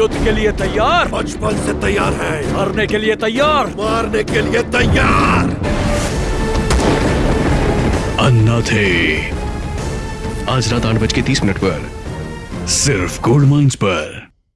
युद्ध के लिए तैयार। बचपन से तैयार है। मरने के लिए तैयार। मारने के लिए तैयार। अन्ना थे। आज रात आठ बज के तीस मिनट पर सिर्फ़ गोल्ड माइंस पर।